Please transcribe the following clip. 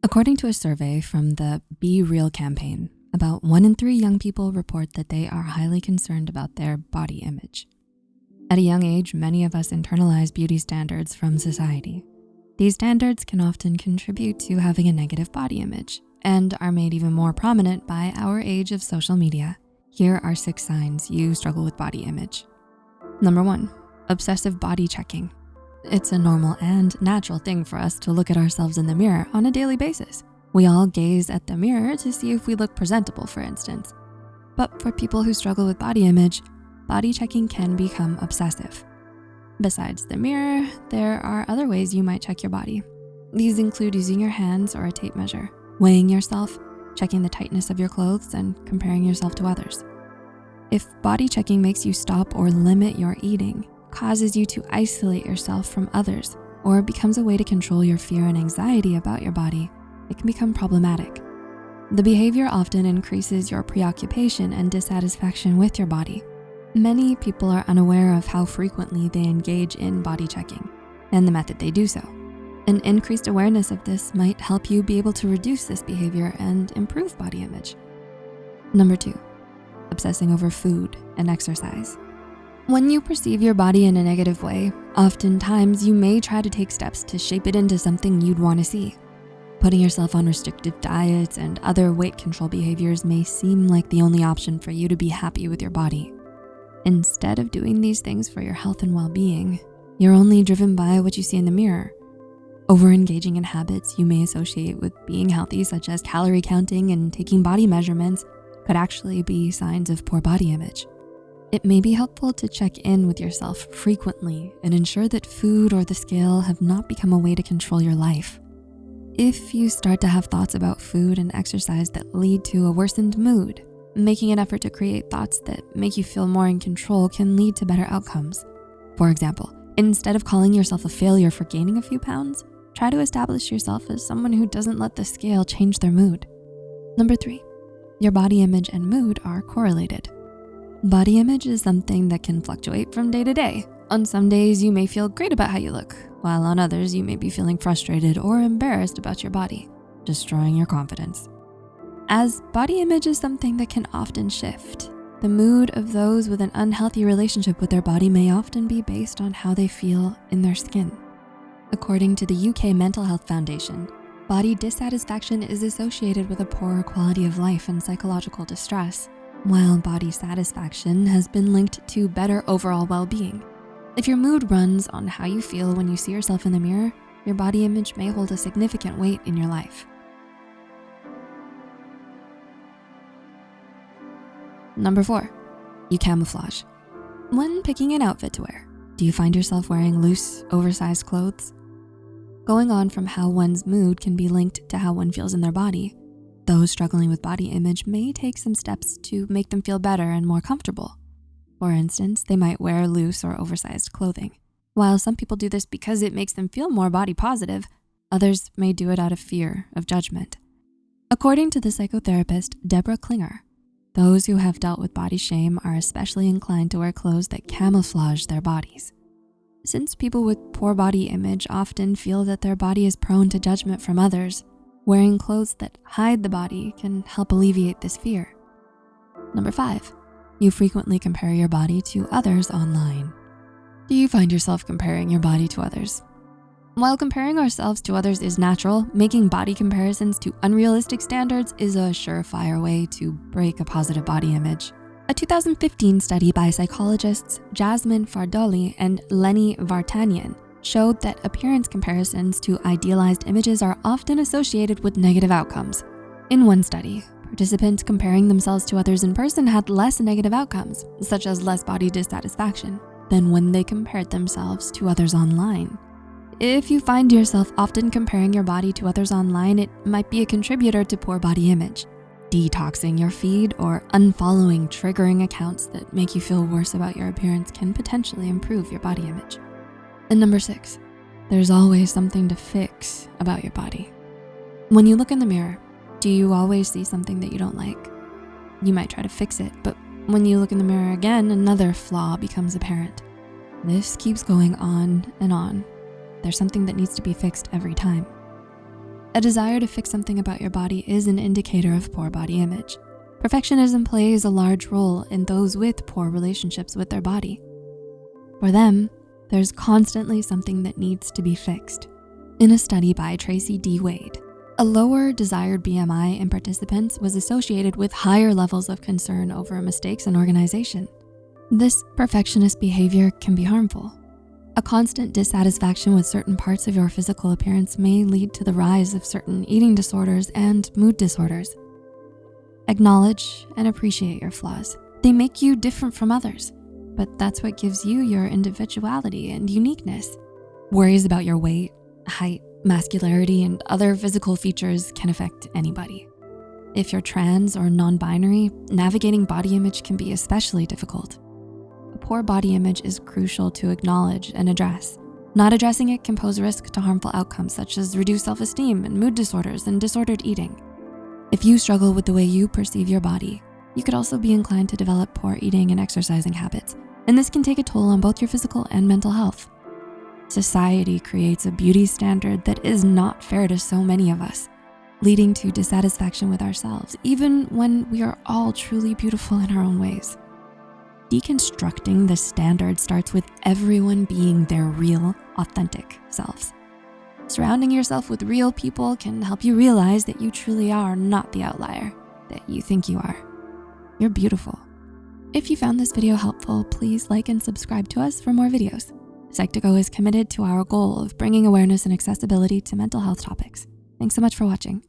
According to a survey from the Be Real campaign, about one in three young people report that they are highly concerned about their body image. At a young age, many of us internalize beauty standards from society. These standards can often contribute to having a negative body image and are made even more prominent by our age of social media. Here are six signs you struggle with body image. Number one, obsessive body checking. It's a normal and natural thing for us to look at ourselves in the mirror on a daily basis. We all gaze at the mirror to see if we look presentable, for instance. But for people who struggle with body image, body checking can become obsessive. Besides the mirror, there are other ways you might check your body. These include using your hands or a tape measure, weighing yourself, checking the tightness of your clothes, and comparing yourself to others. If body checking makes you stop or limit your eating, causes you to isolate yourself from others, or becomes a way to control your fear and anxiety about your body, it can become problematic. The behavior often increases your preoccupation and dissatisfaction with your body. Many people are unaware of how frequently they engage in body checking and the method they do so. An increased awareness of this might help you be able to reduce this behavior and improve body image. Number two, obsessing over food and exercise. When you perceive your body in a negative way, oftentimes you may try to take steps to shape it into something you'd wanna see. Putting yourself on restrictive diets and other weight control behaviors may seem like the only option for you to be happy with your body. Instead of doing these things for your health and well-being, you're only driven by what you see in the mirror over-engaging in habits you may associate with being healthy, such as calorie counting and taking body measurements, could actually be signs of poor body image. It may be helpful to check in with yourself frequently and ensure that food or the scale have not become a way to control your life. If you start to have thoughts about food and exercise that lead to a worsened mood, making an effort to create thoughts that make you feel more in control can lead to better outcomes. For example, instead of calling yourself a failure for gaining a few pounds, Try to establish yourself as someone who doesn't let the scale change their mood. Number three, your body image and mood are correlated. Body image is something that can fluctuate from day to day. On some days, you may feel great about how you look, while on others, you may be feeling frustrated or embarrassed about your body, destroying your confidence. As body image is something that can often shift, the mood of those with an unhealthy relationship with their body may often be based on how they feel in their skin. According to the UK Mental Health Foundation, body dissatisfaction is associated with a poorer quality of life and psychological distress, while body satisfaction has been linked to better overall well-being. If your mood runs on how you feel when you see yourself in the mirror, your body image may hold a significant weight in your life. Number four, you camouflage. When picking an outfit to wear, do you find yourself wearing loose, oversized clothes? going on from how one's mood can be linked to how one feels in their body. Those struggling with body image may take some steps to make them feel better and more comfortable. For instance, they might wear loose or oversized clothing. While some people do this because it makes them feel more body positive, others may do it out of fear of judgment. According to the psychotherapist, Deborah Klinger, those who have dealt with body shame are especially inclined to wear clothes that camouflage their bodies. Since people with poor body image often feel that their body is prone to judgment from others, wearing clothes that hide the body can help alleviate this fear. Number five, you frequently compare your body to others online. Do you find yourself comparing your body to others? While comparing ourselves to others is natural, making body comparisons to unrealistic standards is a surefire way to break a positive body image. A 2015 study by psychologists Jasmine Fardouly and Lenny Vartanian showed that appearance comparisons to idealized images are often associated with negative outcomes. In one study, participants comparing themselves to others in person had less negative outcomes, such as less body dissatisfaction, than when they compared themselves to others online. If you find yourself often comparing your body to others online, it might be a contributor to poor body image. Detoxing your feed or unfollowing triggering accounts that make you feel worse about your appearance can potentially improve your body image. And number six, there's always something to fix about your body. When you look in the mirror, do you always see something that you don't like? You might try to fix it, but when you look in the mirror again, another flaw becomes apparent. This keeps going on and on. There's something that needs to be fixed every time. A desire to fix something about your body is an indicator of poor body image. Perfectionism plays a large role in those with poor relationships with their body. For them, there's constantly something that needs to be fixed. In a study by Tracey D. Wade, a lower desired BMI in participants was associated with higher levels of concern over mistakes in organization. This perfectionist behavior can be harmful. A constant dissatisfaction with certain parts of your physical appearance may lead to the rise of certain eating disorders and mood disorders. Acknowledge and appreciate your flaws. They make you different from others, but that's what gives you your individuality and uniqueness. Worries about your weight, height, masculinity, and other physical features can affect anybody. If you're trans or non-binary, navigating body image can be especially difficult. A poor body image is crucial to acknowledge and address. Not addressing it can pose risk to harmful outcomes such as reduced self-esteem and mood disorders and disordered eating. If you struggle with the way you perceive your body, you could also be inclined to develop poor eating and exercising habits, and this can take a toll on both your physical and mental health. Society creates a beauty standard that is not fair to so many of us, leading to dissatisfaction with ourselves, even when we are all truly beautiful in our own ways. Deconstructing the standard starts with everyone being their real, authentic selves. Surrounding yourself with real people can help you realize that you truly are not the outlier that you think you are. You're beautiful. If you found this video helpful, please like and subscribe to us for more videos. Psych2Go is committed to our goal of bringing awareness and accessibility to mental health topics. Thanks so much for watching.